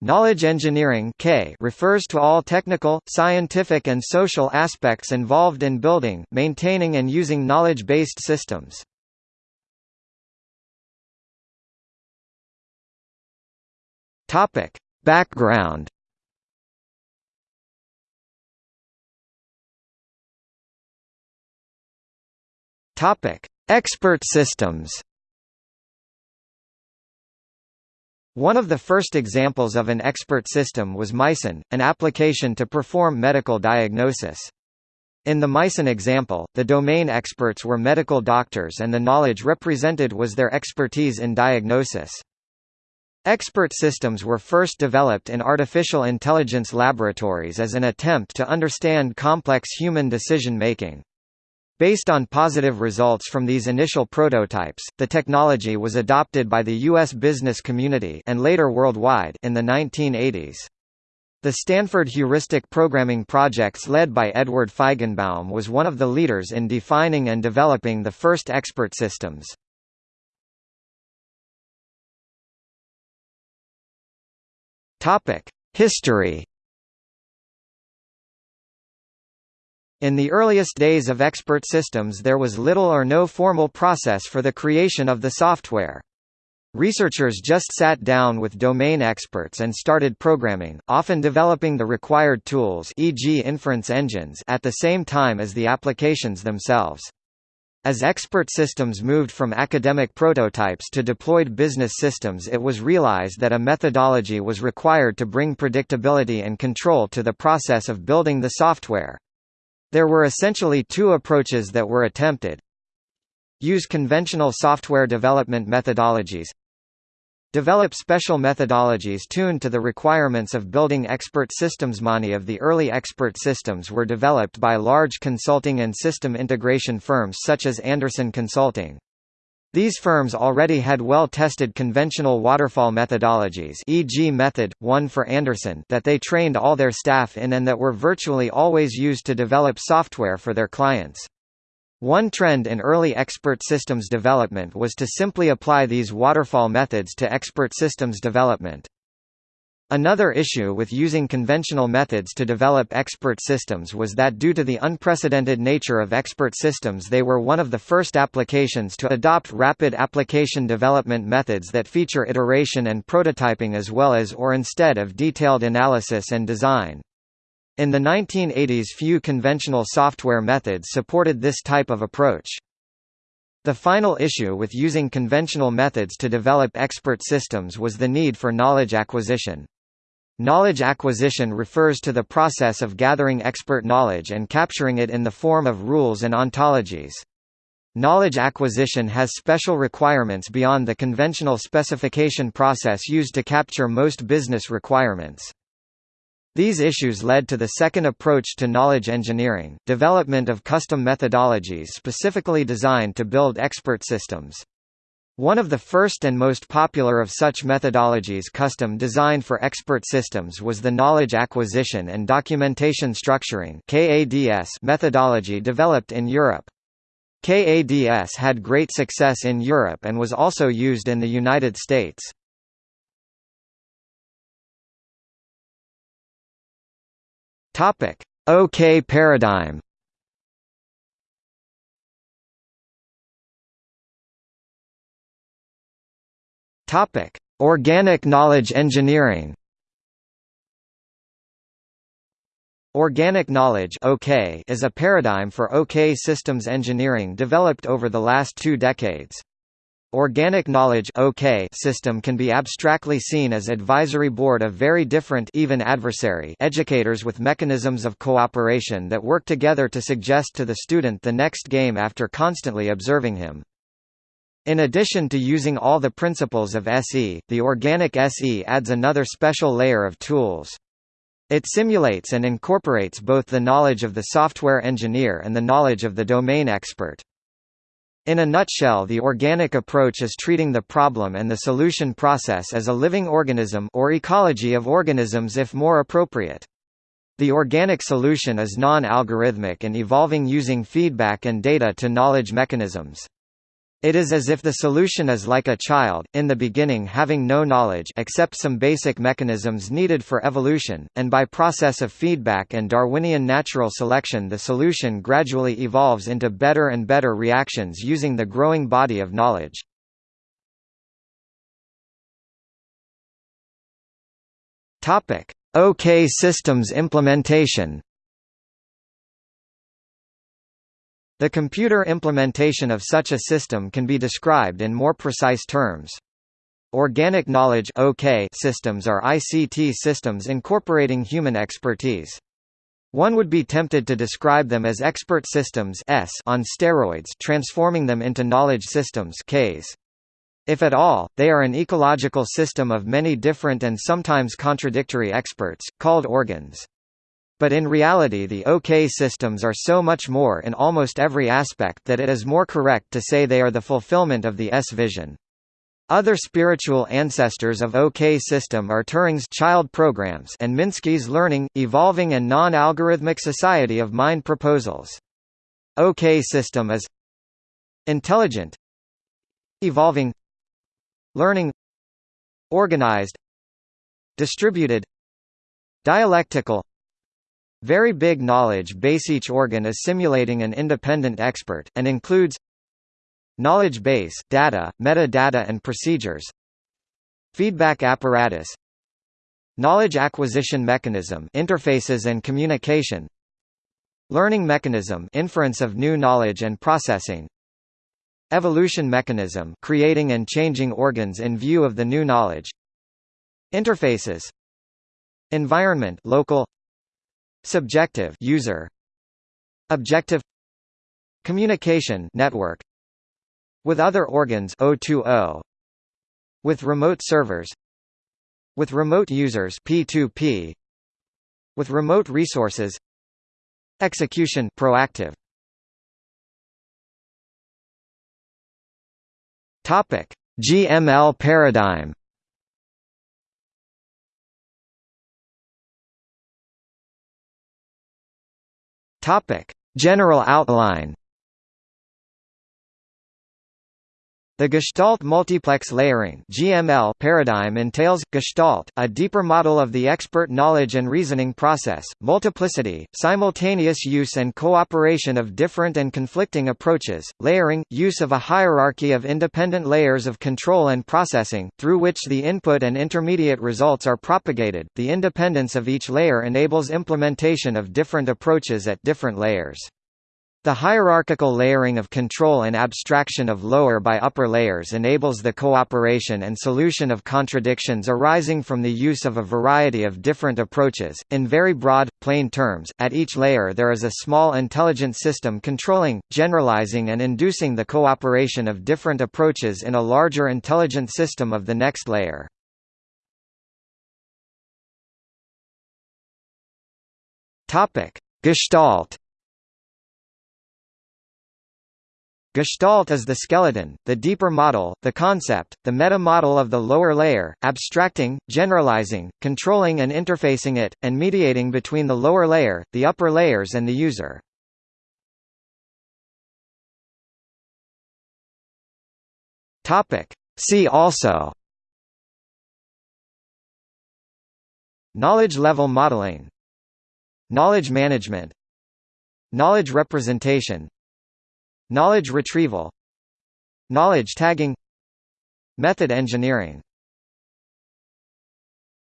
Knowledge engineering K refers to all technical, scientific and social aspects involved in building, maintaining and using knowledge-based systems. Topic: Background. Topic: Expert systems. One of the first examples of an expert system was Mycin, an application to perform medical diagnosis. In the Mycin example, the domain experts were medical doctors and the knowledge represented was their expertise in diagnosis. Expert systems were first developed in artificial intelligence laboratories as an attempt to understand complex human decision-making. Based on positive results from these initial prototypes, the technology was adopted by the U.S. business community and later worldwide in the 1980s. The Stanford Heuristic Programming Projects led by Edward Feigenbaum was one of the leaders in defining and developing the first expert systems. History In the earliest days of expert systems there was little or no formal process for the creation of the software. Researchers just sat down with domain experts and started programming, often developing the required tools e.g. inference engines at the same time as the applications themselves. As expert systems moved from academic prototypes to deployed business systems it was realized that a methodology was required to bring predictability and control to the process of building the software. There were essentially two approaches that were attempted. Use conventional software development methodologies. Develop special methodologies tuned to the requirements of building expert systems. Many of the early expert systems were developed by large consulting and system integration firms such as Andersen Consulting. These firms already had well-tested conventional waterfall methodologies e.g. Method, 1 for Andersen that they trained all their staff in and that were virtually always used to develop software for their clients. One trend in early expert systems development was to simply apply these waterfall methods to expert systems development. Another issue with using conventional methods to develop expert systems was that due to the unprecedented nature of expert systems they were one of the first applications to adopt rapid application development methods that feature iteration and prototyping as well as or instead of detailed analysis and design. In the 1980s few conventional software methods supported this type of approach. The final issue with using conventional methods to develop expert systems was the need for knowledge acquisition. Knowledge acquisition refers to the process of gathering expert knowledge and capturing it in the form of rules and ontologies. Knowledge acquisition has special requirements beyond the conventional specification process used to capture most business requirements. These issues led to the second approach to knowledge engineering, development of custom methodologies specifically designed to build expert systems. One of the first and most popular of such methodologies custom designed for expert systems was the Knowledge Acquisition and Documentation Structuring methodology developed in Europe. KADS had great success in Europe and was also used in the United States. OK paradigm Topic: Organic knowledge engineering. Organic knowledge OK is a paradigm for OK systems engineering developed over the last two decades. Organic knowledge OK system can be abstractly seen as advisory board of very different even adversary educators with mechanisms of cooperation that work together to suggest to the student the next game after constantly observing him. In addition to using all the principles of SE, the organic SE adds another special layer of tools. It simulates and incorporates both the knowledge of the software engineer and the knowledge of the domain expert. In a nutshell the organic approach is treating the problem and the solution process as a living organism or ecology of organisms if more appropriate. The organic solution is non-algorithmic and evolving using feedback and data to knowledge mechanisms. It is as if the solution is like a child, in the beginning having no knowledge except some basic mechanisms needed for evolution, and by process of feedback and Darwinian natural selection the solution gradually evolves into better and better reactions using the growing body of knowledge. OK systems implementation The computer implementation of such a system can be described in more precise terms. Organic knowledge systems are ICT systems incorporating human expertise. One would be tempted to describe them as expert systems on steroids transforming them into knowledge systems Ks. If at all, they are an ecological system of many different and sometimes contradictory experts, called organs. But in reality the OK systems are so much more in almost every aspect that it is more correct to say they are the fulfillment of the S vision. Other spiritual ancestors of OK system are Turing's child programs and Minsky's learning, evolving and non-algorithmic society of mind proposals. OK system is intelligent evolving learning organized distributed dialectical very big knowledge base. Each organ is simulating an independent expert, and includes Knowledge base data, metadata and procedures Feedback apparatus Knowledge acquisition mechanism interfaces and communication Learning mechanism inference of new knowledge and processing Evolution mechanism creating and changing organs in view of the new knowledge Interfaces Environment local Subjective user. Objective. Communication network. With other organs O2O with remote servers. With remote users P2P with remote resources. Execution proactive. Topic. GML paradigm Topic: General outline. The Gestalt multiplex layering (GML) paradigm entails Gestalt, a deeper model of the expert knowledge and reasoning process, multiplicity, simultaneous use and cooperation of different and conflicting approaches, layering, use of a hierarchy of independent layers of control and processing, through which the input and intermediate results are propagated. The independence of each layer enables implementation of different approaches at different layers. The hierarchical layering of control and abstraction of lower by upper layers enables the cooperation and solution of contradictions arising from the use of a variety of different approaches. In very broad, plain terms, at each layer there is a small intelligent system controlling, generalizing and inducing the cooperation of different approaches in a larger intelligent system of the next layer. Gestalt Gestalt is the skeleton, the deeper model, the concept, the meta-model of the lower layer, abstracting, generalizing, controlling and interfacing it, and mediating between the lower layer, the upper layers and the user. See also. Knowledge level modeling. Knowledge management. Knowledge representation Knowledge retrieval. Knowledge tagging. Method engineering